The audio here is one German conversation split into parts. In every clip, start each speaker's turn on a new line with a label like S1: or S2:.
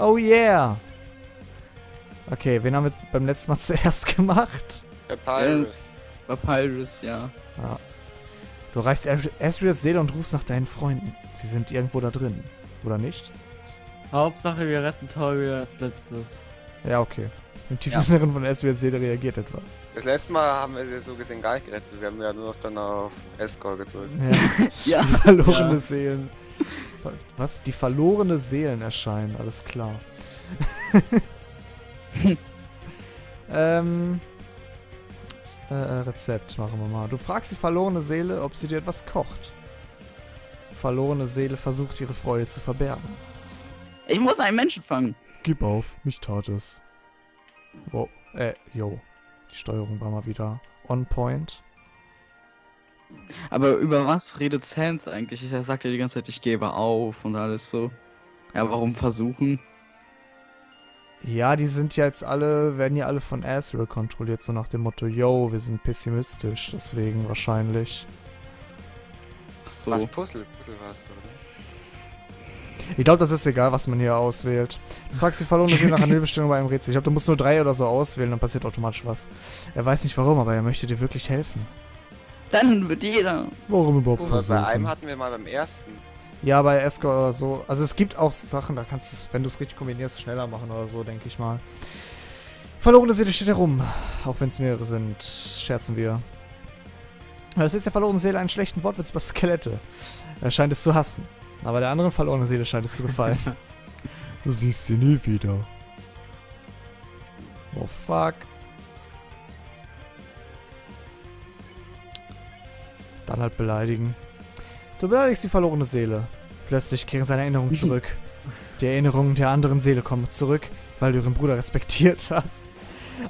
S1: Oh yeah! Okay, wen haben wir beim letzten Mal zuerst gemacht?
S2: Papyrus.
S3: Papyrus, ja.
S1: Ja. Du reichst Asriels Seele und rufst nach deinen Freunden. Sie sind irgendwo da drin. Oder nicht?
S4: Hauptsache, wir retten Tori als letztes.
S1: Ja, okay. Im tiefen
S3: Ja.
S1: Inneren von Asriels Seele reagiert etwas.
S2: Das letzte Mal haben wir sie so gesehen gar nicht gerettet. Wir haben ja nur noch dann auf Escort gedrückt.
S1: Ja.
S3: Ja.
S1: Verlorene
S4: Ja.
S1: Seelen. Was? Die verlorene Seelen erscheinen, alles klar. ähm. Äh, äh, Rezept machen wir mal. Du fragst die verlorene Seele, ob sie dir etwas kocht. Verlorene Seele versucht ihre Freude zu verbergen.
S3: Ich muss einen Menschen fangen.
S1: Gib auf, mich tat es. Wow. Äh, yo. Die Steuerung war mal wieder on point.
S3: Aber über was redet Sans eigentlich? Er sagt ja die ganze Zeit, ich gebe auf und alles so. Ja, warum versuchen?
S1: Ja, die sind ja jetzt alle, werden ja alle von Asriel kontrolliert, so nach dem Motto, yo, wir sind pessimistisch, deswegen wahrscheinlich.
S3: Ach so.
S2: Was Puzzle? Puzzle war es, oder?
S1: Ich glaube, das ist egal, was man hier auswählt. Du fragst die verlorene Seele nach einer Hilfestellung bei einem Rätsel. Ich glaube, du musst nur drei oder so auswählen, dann passiert automatisch was. Er weiß nicht warum, aber er möchte dir wirklich helfen.
S3: Dann wird jeder.
S1: Warum überhaupt
S2: bei
S1: versuchen?
S2: einem hatten wir mal beim ersten.
S1: Ja, bei Escort oder so. Also es gibt auch Sachen, da kannst du es, wenn du es richtig kombinierst, schneller machen oder so, denke ich mal. Verlorene Seele steht herum. Auch wenn es mehrere sind, scherzen wir. Das ist der verlorene Seele einen schlechten Wortwitz über Skelette. Er scheint es zu hassen. Aber der anderen verlorenen Seele scheint es zu gefallen. du siehst sie nie wieder. Oh fuck. Dann halt beleidigen. Du beleidigst die verlorene Seele. Plötzlich kehren seine Erinnerungen zurück. Die Erinnerungen der anderen Seele kommen zurück, weil du ihren Bruder respektiert hast.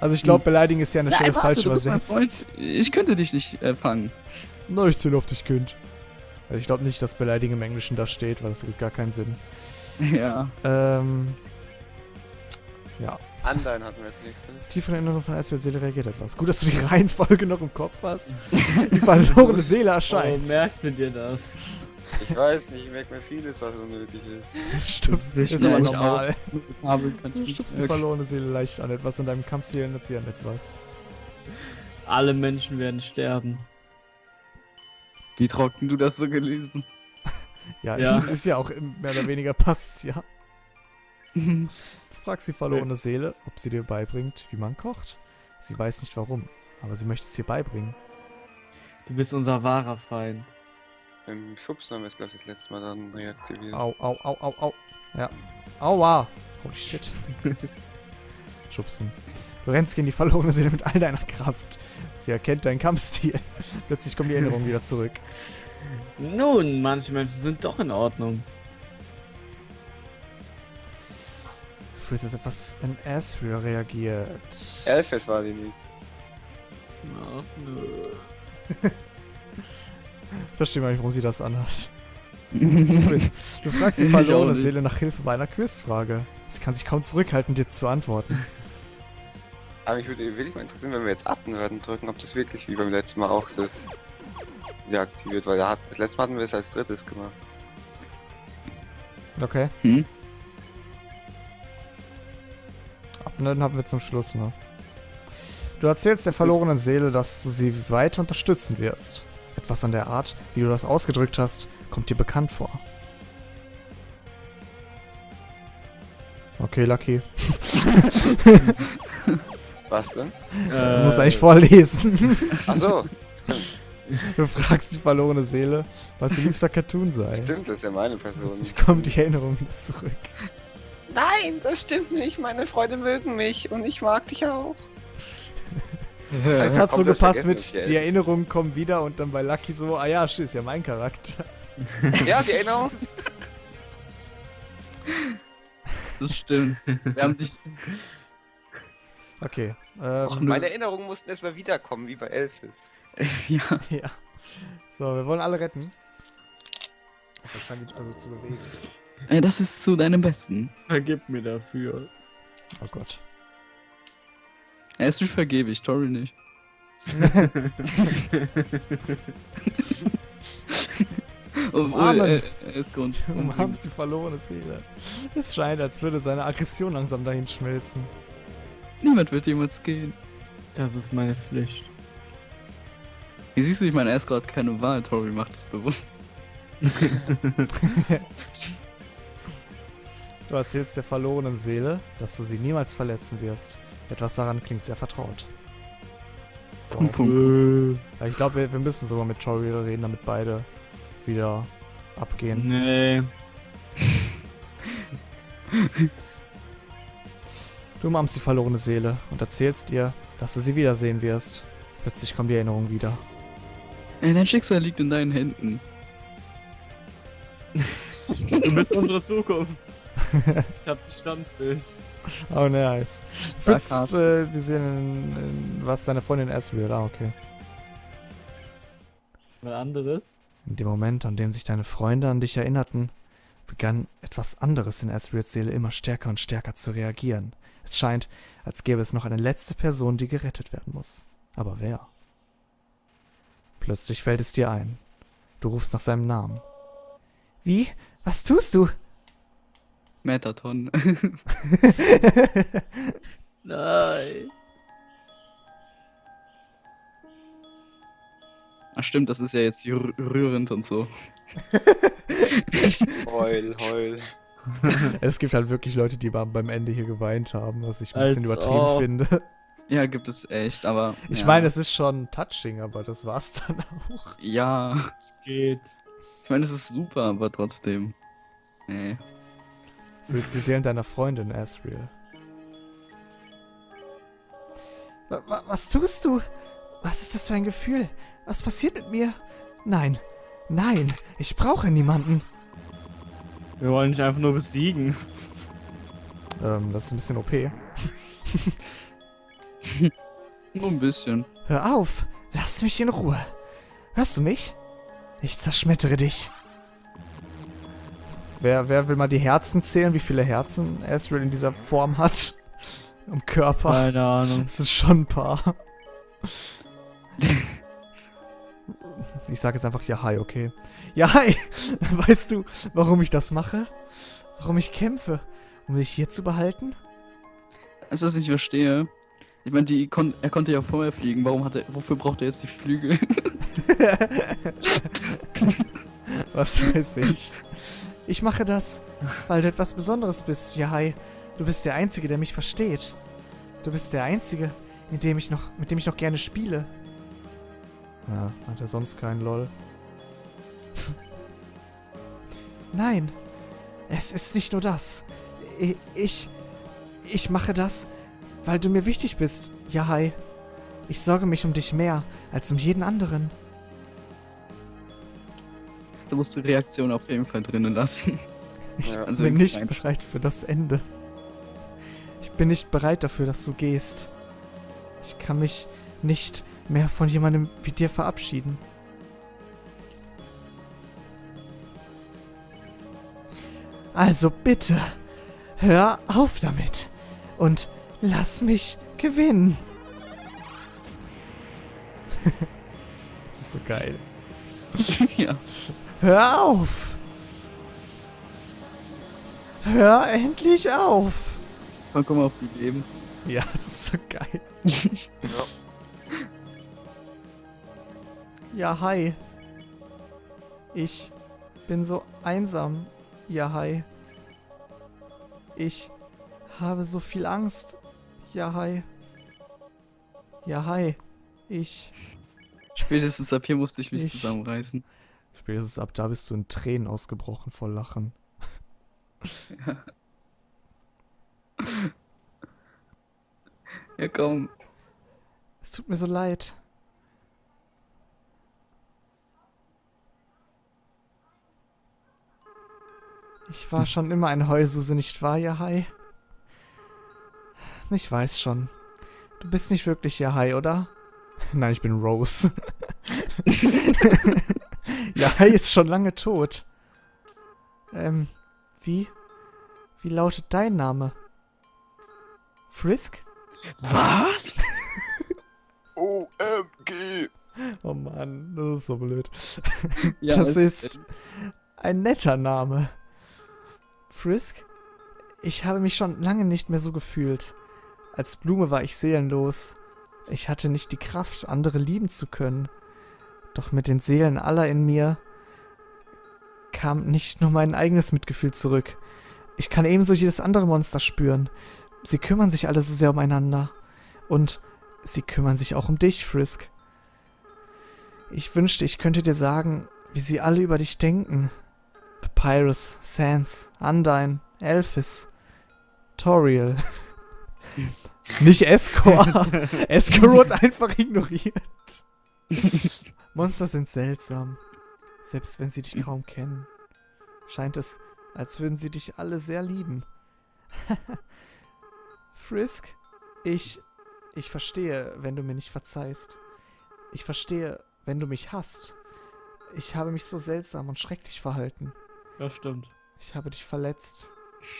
S1: Also ich glaube, beleidigen ist ja eine Stelle
S3: Nein,
S1: falsch übersetzt.
S3: Ich könnte dich nicht äh, fangen.
S1: Na, ich zähle auf dich, Kind. Also ich glaube nicht, dass beleidigen im Englischen da steht, weil das ergibt gar keinen Sinn.
S3: Ja.
S1: Ähm. Ja.
S2: Undyne hatten wir als nächstes.
S1: Tiefe Erinnerung von Eisbär Seele reagiert etwas. Gut, dass du die Reihenfolge noch im Kopf hast. Die verlorene Seele erscheint.
S4: Oh, merkst du dir das?
S2: Ich weiß nicht, ich merke mir vieles, was unnötig ist.
S1: Stupst
S4: nicht
S1: ist aber normal. Du stupst die verlorene Seele leicht an etwas. In deinem Kampfstil ändert sie an etwas.
S4: Alle Menschen werden sterben.
S3: Wie trocken du das so gelesen?
S1: Ja,
S4: Ja.
S1: Ist, ist ja auch mehr oder weniger passt ja. Du fragst die verlorene Seele, ob sie dir beibringt, wie man kocht. Sie weiß nicht warum, aber sie möchte es dir beibringen.
S4: Du bist unser wahrer Feind.
S2: Im Schubsen haben wir es, glaube ich, das letzte Mal dann reaktiviert.
S1: Au, au, au, au, au. Ja. Aua. Holy shit. Schubsen. Du rennst gegen die verlorene Seele mit all deiner Kraft. Sie erkennt deinen Kampfstil. Plötzlich kommen die Erinnerungen wieder zurück.
S4: Nun, manche Menschen sind doch in Ordnung.
S1: Fühlst, dass etwas in Asriel reagiert.
S2: Elfes war die nicht.
S4: Ach, nö.
S1: Ich verstehe mal nicht, warum sie das anhat. Quiz. Du fragst die
S3: Ich
S1: verlorene. Seele nach Hilfe bei einer Quizfrage. Sie kann sich kaum zurückhalten, dir zu antworten.
S2: Aber mich würde wirklich mal interessieren, wenn wir jetzt Abnörden drücken, ob das wirklich wie beim letzten Mal auch so ist. Wieder aktiviert, weil das letzte Mal hatten wir es als drittes gemacht.
S1: Okay.
S3: Hm?
S1: Abnörden haben wir zum Schluss, ne? Du erzählst der verlorenen Seele, dass du sie weiter unterstützen wirst. Etwas an der Art, wie du das ausgedrückt hast, kommt dir bekannt vor. Okay, Lucky.
S2: Was denn?
S1: Du musst eigentlich vorlesen.
S2: Achso,
S1: Du fragst die verlorene Seele, was ihr liebster Cartoon sei.
S2: stimmt, das ist ja meine Person.
S1: Plötzlich kommt die Erinnerung wieder zurück.
S2: Nein, das stimmt nicht. Meine Freunde mögen mich und ich mag dich auch.
S1: Das
S2: heißt,
S1: hat so gepasst mit, die Erinnerungen kommen wieder und dann bei Lucky so, ah ja, ist ja mein Charakter.
S2: Ja, die Erinnerung.
S3: Das stimmt. Wir haben dich.
S1: Okay. Ähm,
S3: nö.
S2: Meine Erinnerungen mussten erstmal wiederkommen, wie bei Elfes.
S3: ja.
S1: ja. So, wir wollen alle retten. Das scheint sich also zu bewegen.
S3: Äh, Das ist zu deinem Besten.
S4: Vergib mir dafür.
S1: Oh Gott.
S3: Erst vergebe ich, Tori nicht. Obwohl,
S1: Umarmen.
S3: er, er ist Grund.
S1: Du umarmst die verlorene Seele. Es scheint, als würde seine Aggression langsam dahin schmelzen.
S3: Niemand wird jemals gehen.
S4: Das ist meine Pflicht.
S3: Wie siehst du, ich meine, er ist gerade keine Wahl. Tori macht es bewusst.
S1: Du erzählst der verlorenen Seele, dass du sie niemals verletzen wirst. Etwas daran klingt sehr vertraut.
S4: Äh,
S1: Ich glaube, wir, wir müssen sogar mit Tori reden, damit beide wieder abgehen.
S4: nee.
S1: Du umarmst die verlorene Seele und erzählst ihr, dass du sie wiedersehen wirst. Plötzlich kommt die Erinnerung wieder.
S3: Ey, dein Schicksal liegt in deinen Händen.
S4: Du bist unsere Zukunft. Ich hab ein Standbild.
S1: Oh, nice. Du willst äh, wir sehen, in, in, was deine Freundin Asriel. Ah, okay.
S4: Was anderes?
S1: In dem Moment, an dem sich deine Freunde an dich erinnerten, begann etwas anderes in Asriels Seele immer stärker und stärker zu reagieren. Es scheint, als gäbe es noch eine letzte Person, die gerettet werden muss. Aber wer? Plötzlich fällt es dir ein. Du rufst nach seinem Namen. Wie? Was tust du?
S3: Metaton.
S4: Nein.
S3: Ach stimmt, das ist ja jetzt rü- rührend und so.
S2: Heul, heul.
S1: es gibt halt wirklich Leute, die beim Ende hier geweint haben, was ich ein bisschen
S4: Als
S1: übertrieben
S4: ob.
S1: finde.
S3: Ja, gibt es echt, aber.
S1: Ich
S3: ja.
S1: meine, es ist schon touching, aber das war's dann auch.
S3: Ja.
S4: Es geht.
S3: Ich meine, es ist super, aber trotzdem. Nee.
S1: Willst die Seelen deiner Freundin, Asriel. Wa- wa- Was tust du? Was ist das für ein Gefühl? Was passiert mit mir? Nein, nein, ich brauche niemanden.
S4: Wir wollen dich einfach nur besiegen.
S1: Ähm, das ist ein bisschen OP.
S3: Nur ein bisschen.
S1: Hör auf, lass mich in Ruhe. Hörst du mich? Ich zerschmettere dich. Wer, wer will mal die Herzen zählen, wie viele Herzen Asriel in dieser Form hat? Im Körper.
S4: Keine Ahnung.
S1: Das sind schon ein paar. Ich sage jetzt einfach ja hi, okay. Ja hi! Weißt du, warum ich das mache? Warum ich kämpfe? Um dich hier zu behalten?
S3: Als ich das nicht verstehe. Ich meine, die kon er konnte ja vorher fliegen. Warum hat er, wofür braucht er jetzt die Flügel?
S1: Was weiß ich. Ich mache das, weil du etwas Besonderes bist, Yahai. Du bist der Einzige, der mich versteht. Du bist der Einzige, mit dem ich noch, mit dem ich noch gerne spiele. Ja, hat er sonst keinen LOL. Nein, es ist nicht nur das. Ich, ich mache das, weil du mir wichtig bist, Yahai. Ich sorge mich um dich mehr als um jeden anderen.
S3: Du musst die Reaktion auf jeden Fall drinnen lassen.
S1: Ich
S2: Ja.
S3: Also
S1: bin nicht
S3: rein-
S1: bereit für das Ende. Ich bin nicht bereit dafür, dass du gehst. Ich kann mich nicht mehr von jemandem wie dir verabschieden. Also bitte, hör auf damit und lass mich gewinnen. das ist so geil.
S3: ja.
S1: Hör auf! Hör endlich auf!
S3: Komm, komm mal auf die Leben.
S1: Ja, das ist so geil.
S2: Ja.
S1: Ja, hi. Ich bin so einsam. Ja, hi. Ich habe so viel Angst. Ja, hi. Ja, hi. Ich.
S3: Spätestens ab hier musste ich mich
S1: Ich-
S3: zusammenreißen.
S1: Spätestens ab da bist du in Tränen ausgebrochen vor Lachen.
S3: Ja, komm.
S1: Es tut mir so leid. Ich war schon immer ein Heususe, nicht wahr, Yahai? Ich weiß schon. Du bist nicht wirklich Yahai, oder? Nein, ich bin Rose. Yahai ist schon lange tot. Ähm, wie? Wie lautet dein Name? Frisk?
S4: Was?
S2: OMG!
S1: Oh Mann, das ist so blöd.
S3: Ja,
S1: das ist ein netter Name. Frisk? Ich habe mich schon lange nicht mehr so gefühlt. Als Blume war ich seelenlos. Ich hatte nicht die Kraft, andere lieben zu können. Doch mit den Seelen aller in mir kam nicht nur mein eigenes Mitgefühl zurück. Ich kann ebenso jedes andere Monster spüren. Sie kümmern sich alle so sehr umeinander. Und sie kümmern sich auch um dich, Frisk. Ich wünschte, ich könnte dir sagen, wie sie alle über dich denken. Papyrus, Sans, Undyne, Elphys, Toriel. Nicht Escor. Escor wird einfach ignoriert. Monster sind seltsam. Selbst wenn sie dich kaum kennen. Scheint es, als würden sie dich alle sehr lieben. Frisk, ich. Ich verstehe, wenn du mir nicht verzeihst. Ich verstehe, wenn du mich hasst. Ich habe mich so seltsam und schrecklich verhalten.
S4: Das stimmt.
S1: Ich habe dich verletzt.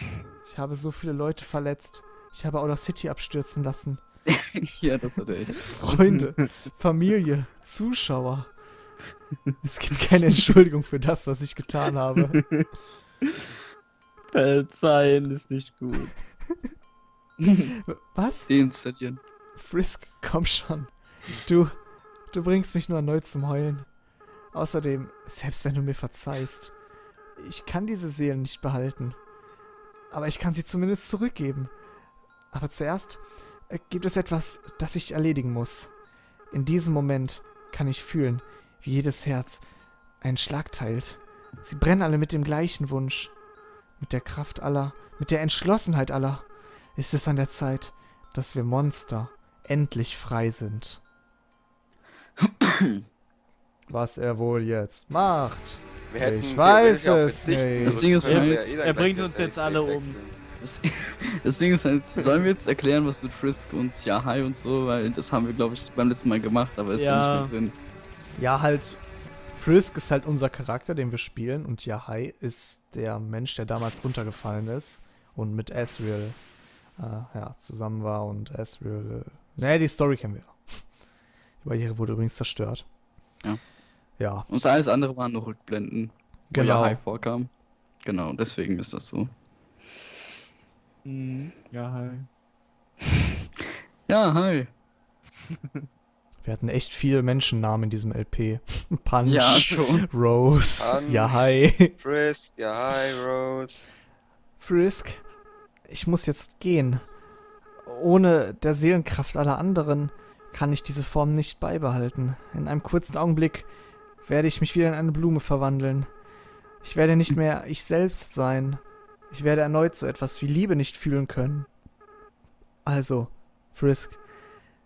S1: Ich habe so viele Leute verletzt. Ich habe Outer City abstürzen lassen.
S3: ja, das hat er echt.
S1: Freunde, Familie, Zuschauer. Es gibt keine Entschuldigung für das, was ich getan habe.
S4: Verzeihen ist nicht gut.
S1: Was?
S3: Deinstallieren.
S1: Frisk, komm schon. Du, du bringst mich nur erneut zum Heulen. Außerdem, selbst wenn du mir verzeihst, ich kann diese Seelen nicht behalten. Aber ich kann sie zumindest zurückgeben. Aber zuerst äh, gibt es etwas, das ich erledigen muss. In diesem Moment kann ich fühlen, wie jedes Herz einen Schlag teilt. Sie brennen alle mit dem gleichen Wunsch. Mit der Kraft aller, mit der Entschlossenheit aller ist es an der Zeit, dass wir Monster endlich frei sind. Was er wohl jetzt macht.
S2: Wir hätten
S1: Ich weiß es nicht.
S3: Das Ding ist halt,
S4: er bringt uns jetzt alle um.
S3: Das, das Ding ist halt, sollen wir jetzt erklären, was mit Frisk und Yahai und so, weil das haben wir, glaube ich, beim letzten Mal gemacht, aber ist ja,
S4: Ja.
S3: nicht mehr drin.
S1: Ja, halt. Frisk ist halt unser Charakter, den wir spielen. Und Yahai ist der Mensch, der damals runtergefallen ist. Und mit Asriel äh, ja, zusammen war. Und Asriel. Äh, nee, die Story kennen wir. Die Barriere wurde übrigens zerstört.
S3: Ja.
S1: Ja,
S3: Und alles andere waren nur Rückblenden, wo
S1: Genau.
S3: Yahai vorkam. Genau, deswegen ist das so.
S4: Mhm. Ja, hi.
S3: Ja, hi.
S1: wir hatten echt viele Menschennamen in diesem LP. Punch,
S3: Ja, schon.
S1: Rose,
S2: Punch.
S1: Yahai.
S2: Frisk, ja, hi, Rose.
S1: Frisk, ich muss jetzt gehen. Ohne der Seelenkraft aller anderen kann ich diese Form nicht beibehalten. In einem kurzen Augenblick werde ich mich wieder in eine Blume verwandeln. Ich werde nicht mehr ich selbst sein. Ich werde erneut so etwas wie Liebe nicht fühlen können. Also, Frisk,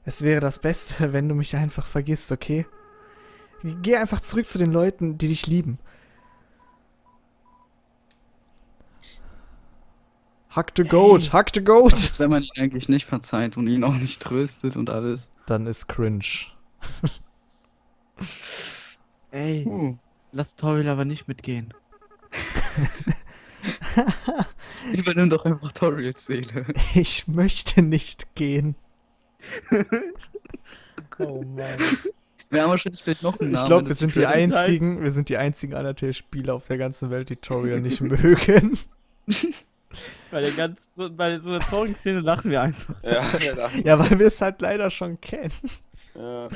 S1: es wäre das Beste, wenn du mich einfach vergisst, okay? Geh einfach zurück zu den Leuten, die dich lieben. Hack the goat, hack the goat.
S3: Was ist, wenn man ihn eigentlich nicht verzeiht und ihn auch nicht tröstet und alles?
S1: Dann ist cringe.
S4: Ey,
S3: Uh.
S4: lass Toriel aber nicht mitgehen.
S3: Übernimm doch einfach Toriels Seele.
S1: Ich möchte nicht gehen. oh Mann.
S3: Wir haben wahrscheinlich gleich noch einen Namen.
S1: Ich glaube, wir sind die einzigen, wir sind die einzigen Undertale-Spieler auf der ganzen Welt, die Toriel nicht mögen.
S4: Bei der ganzen, bei so einer traurigen Szene lachen wir einfach.
S2: Ja, da.
S1: Ja, weil wir es halt leider schon kennen.
S2: ja.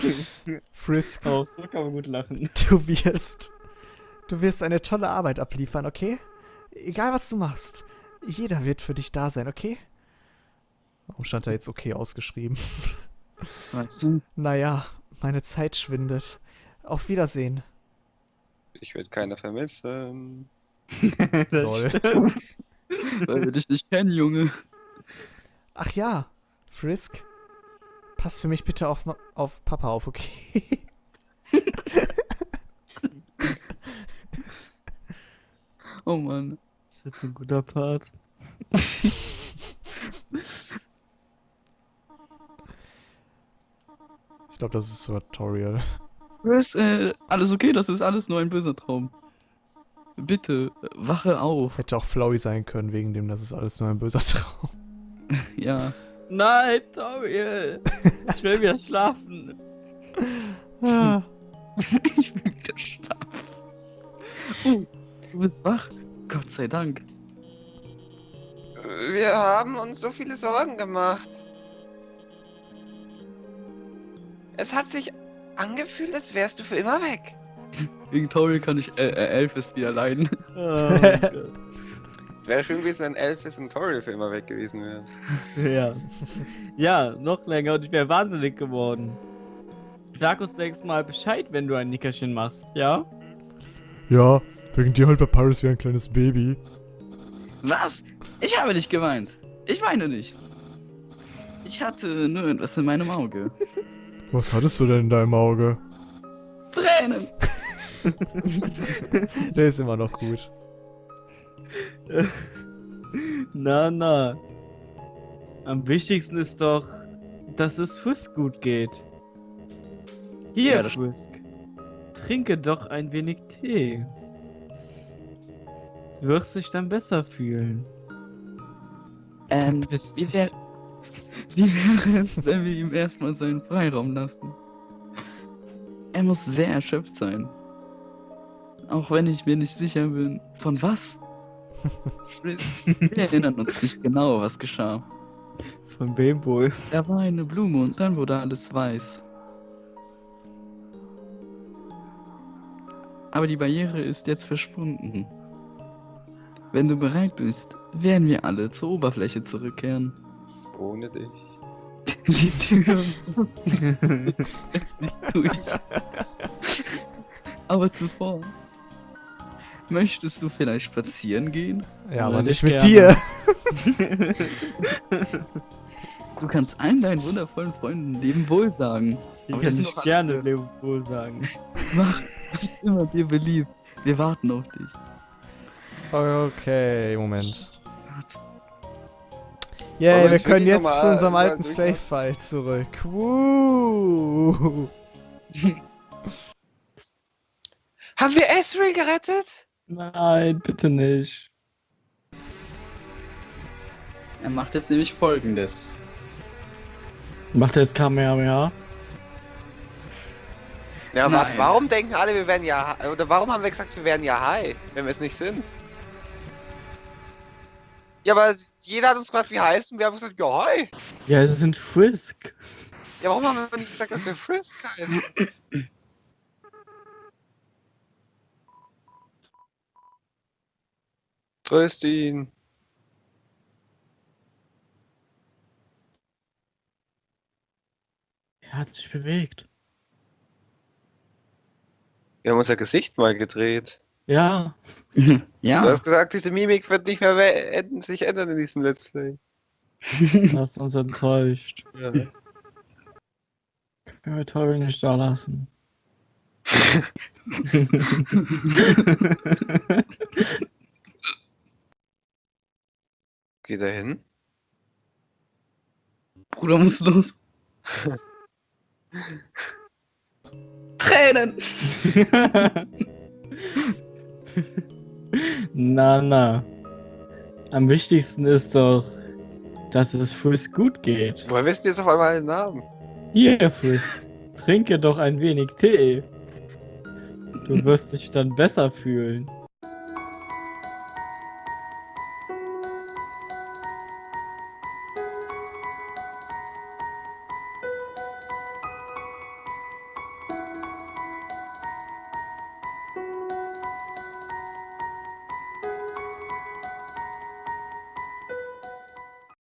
S1: Frisk,
S4: Oh, so kann man gut lachen.
S1: du wirst. Du wirst eine tolle Arbeit abliefern, okay? Egal was du machst. Jeder wird für dich da sein, okay? Warum stand da jetzt okay ausgeschrieben?
S3: Weißt du?
S1: Naja, meine Zeit schwindet. Auf Wiedersehen.
S2: Ich werde keiner vermissen.
S1: Lol.
S3: Weil wir dich nicht kennen, Junge.
S1: Ach ja, Frisk. Pass für mich bitte auf, Ma- auf Papa auf, okay?
S3: Oh Mann.
S4: Das ist jetzt ein guter Part.
S1: Ich glaube, das ist so Tutorial.
S3: Chris, äh, alles okay? Das ist alles nur ein böser Traum. Bitte, wache auf.
S1: Hätte auch Flowey sein können, wegen dem, das ist alles nur ein böser Traum.
S3: Ja.
S4: Nein, Toriel! Ich will wieder schlafen.
S1: Ah.
S3: ich bin wieder stark. Oh, du bist wach. Sei Dank.
S2: Wir haben uns so viele Sorgen gemacht. Es hat sich angefühlt, als wärst du für immer weg.
S3: Wegen Tori kann ich äh, äh, Elvis wieder leiden.
S4: Oh.
S2: Wäre schön gewesen, wenn Elvis und Tori für immer weg gewesen wären.
S4: ja. Ja, noch länger und ich wäre wahnsinnig geworden. Sag uns nächstes Mal Bescheid, wenn du ein Nickerchen machst, ja?
S1: Ja, wegen dir halt bei Paris wie ein kleines Baby.
S3: Was? Ich habe nicht geweint. Ich weine nicht. Ich hatte nur etwas in meinem Auge.
S1: Was hattest du denn in deinem Auge?
S3: Tränen.
S1: Der ist immer noch gut.
S4: Na, na. Am wichtigsten ist doch, dass es Frisk gut geht. Hier,
S3: Ja,
S4: Frisk. Trinke doch ein wenig Tee. Du wirst dich dann besser fühlen.
S3: Ähm, wie wäre wie wäre es, wenn wir ihm erstmal seinen Freiraum lassen? Er muss sehr erschöpft sein. Auch wenn ich mir nicht sicher bin, von was? Wir wir erinnern uns nicht genau, was geschah.
S4: Von wem wohl?
S3: Da war eine Blume und dann wurde alles weiß. Aber die Barriere ist jetzt verschwunden. Wenn du bereit bist, werden wir alle zur Oberfläche zurückkehren.
S2: Ohne dich.
S3: Die Tür muss nicht durch. Aber zuvor. Möchtest du vielleicht spazieren gehen?
S1: Ja, aber
S4: nicht
S1: nicht mit
S4: gerne.
S1: dir.
S3: Du kannst allen deinen wundervollen Freunden Leben wohl sagen.
S4: Ich
S3: Aber
S4: kann nicht gerne
S3: andere.
S4: Leopold sagen.
S3: Mach, was immer dir beliebt. Wir warten auf dich.
S1: Okay, Moment. Yay,
S2: wir
S1: wir können jetzt zu unserem alten? Save-File zurück. Woo.
S2: Haben wir Ezreal gerettet?
S4: Nein, bitte nicht.
S3: Er macht jetzt nämlich folgendes.
S4: Macht er jetzt Kamehameha?
S2: Ja, warte, warum denken alle, wir wären ja Oder warum haben wir gesagt, wir wären ja high, wenn wir es nicht sind? Ja, aber jeder hat uns gefragt, wie heißt und wir haben gesagt, ja, hi.
S4: Ja, es sind Frisk.
S2: Ja, warum haben wir nicht gesagt, dass wir Frisk heißen? Tröst ihn.
S4: Er hat sich bewegt.
S2: Wir haben unser Gesicht mal gedreht.
S4: Ja.
S2: Du
S3: ja,
S2: hast gesagt, diese Mimik wird nicht mehr sich ändern in diesem Let's Play.
S4: Du hast uns enttäuscht.
S2: Ja.
S4: Können wir Tori nicht da lassen.
S2: Geh da hin.
S3: Bruder muss los. Tränen!
S4: na, na. Am wichtigsten ist doch, dass es Frisk gut geht.
S2: Woher wissen die jetzt auf einmal den Namen?
S4: Hier, Frisk. Trinke doch ein wenig Tee. Du wirst dich dann besser fühlen.